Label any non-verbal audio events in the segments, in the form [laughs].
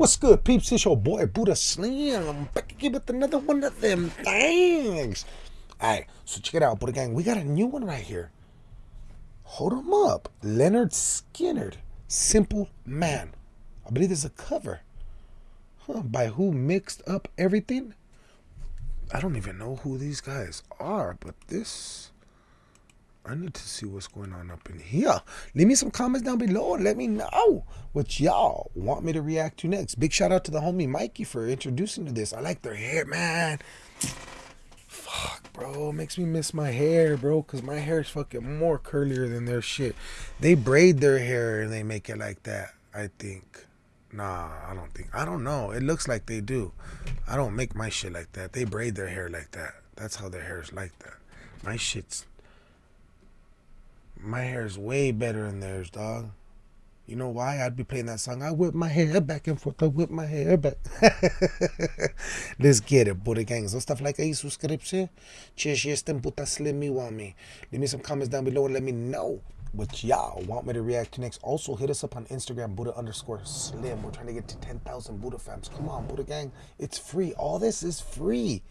What's good, peeps? It's your boy Buddha Slim. I'm back again with another one of them things. Alright, so check it out, Buddha Gang. We got a new one right here. Hold him up. Lynyrd Skynyrd. Simple Man. I believe there's a cover. Huh, by who mixed up everything? I don't even know who these guys are, but this I need to see what's going on up in here. Leave me some comments down below and let me know what y'all want me to react to next. Big shout out to the homie Mikey for introducing to this. I like their hair, man. Fuck, bro. Makes me miss my hair, bro, because my hair is fucking more curlier than their shit. They braid their hair and they make it like that, I think. Nah, I don't think. I don't know. It looks like they do. I don't make my shit like that. They braid their hair like that. That's how their hair is like that. My shit's my hair is way better than theirs, dog. You know why? I'd be playing that song. I whip my hair back and forth. I whip my hair back. [laughs] Let's get it, Buddha gang. Stuff like yes, them puta slim me want me. Leave me some comments down below and let me know what y'all want me to react to next. Also, hit us up on Instagram, Buddha underscore slim. We're trying to get to 10,000 Buddha fams. Come on, Buddha gang. It's free. All this is free.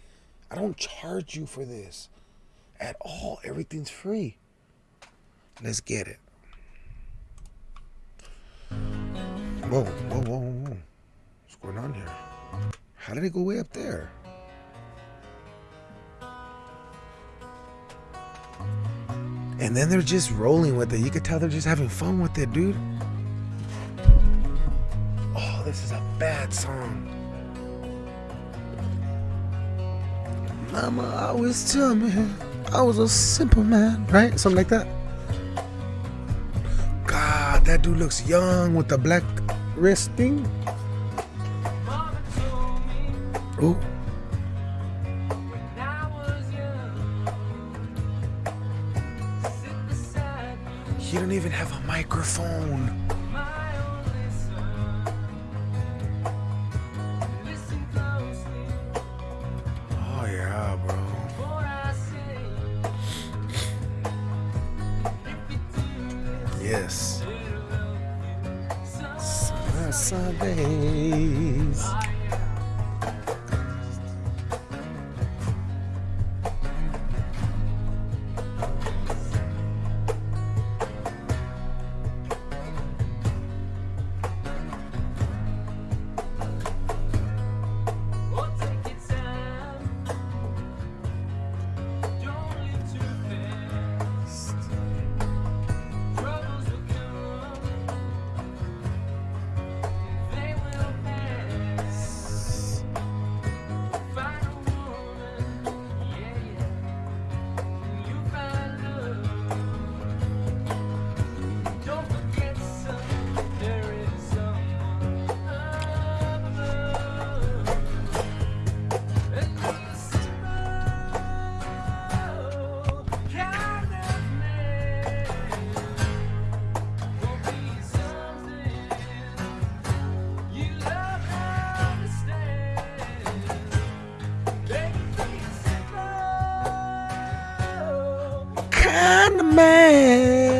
I don't charge you for this at all. Everything's free. Let's get it. Whoa, whoa, whoa, whoa. What's going on here? How did it go way up there? And then they're just rolling with it. You could tell they're just having fun with it, dude. Oh, this is a bad song. Mama always tell me I was a simple man, right? Something like that. That dude looks young with the black wrist thing. Ooh. He don't even have a microphone. Oh yeah, bro. Yes. Summer Sundays. Kind of man.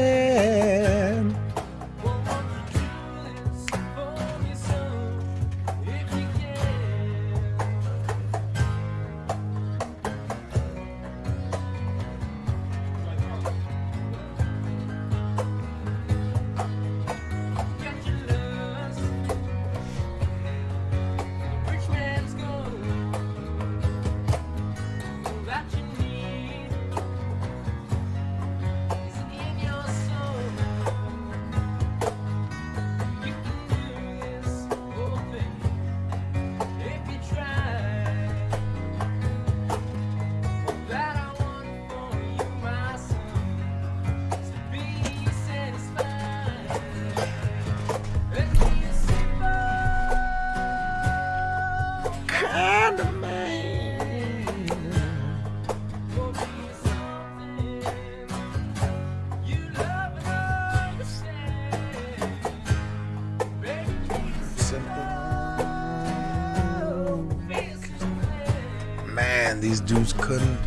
and these dudes couldn't.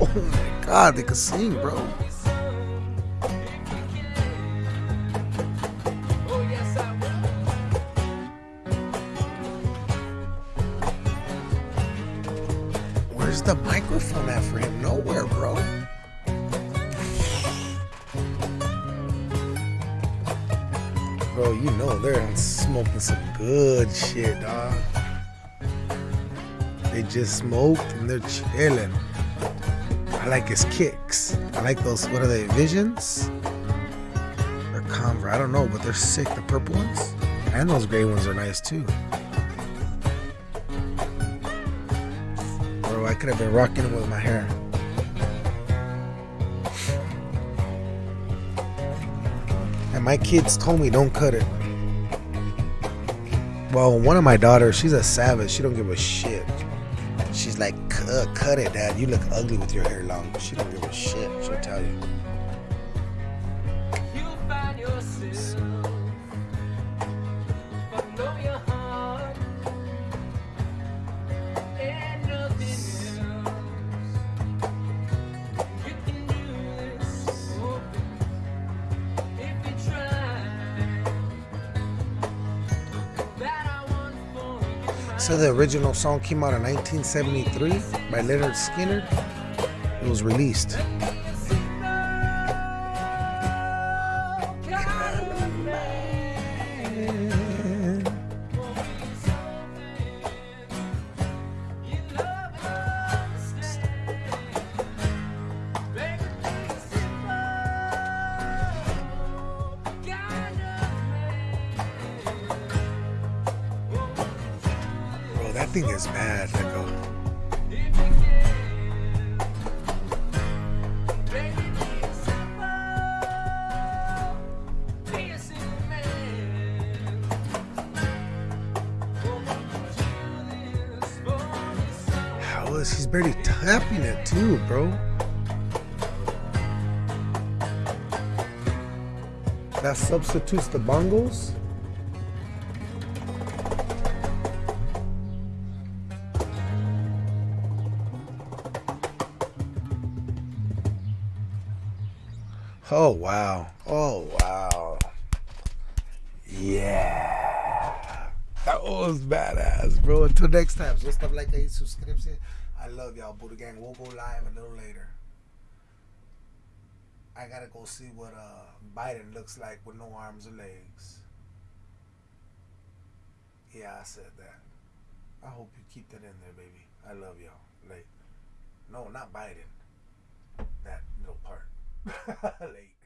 Oh my god, they could sing, bro. Where's the microphone at for him? Nowhere, bro. Bro, you know they're smoking some good shit, dog. They just smoked and they're chilling. I like his kicks. I like those, what are they, Visions? They're Converse. I don't know, but they're sick. The purple ones. And those gray ones are nice too. Bro, I could have been rocking them with my hair. And my kids told me don't cut it. Well, one of my daughters, she's a savage. She don't give a shit. She's like, cut, uh, cut it, dad. You look ugly with your hair long. She don't give a shit. She'll tell you. So the original song came out in 1973 by Lynyrd Skynyrd. It was released. Thing is. Like a, how is he's barely tapping it too, bro? That substitutes the bongos. Oh wow. Oh wow. Yeah. That was badass, bro. Until next time. So stuff like that, subscription. I love y'all. Buddha Gang. We'll go live a little later. I gotta go see what uh Biden looks like with no arms or legs. Yeah, I said that. I hope you keep that in there, baby. I love y'all. Like, no, not Biden. That little part. [laughs] Lake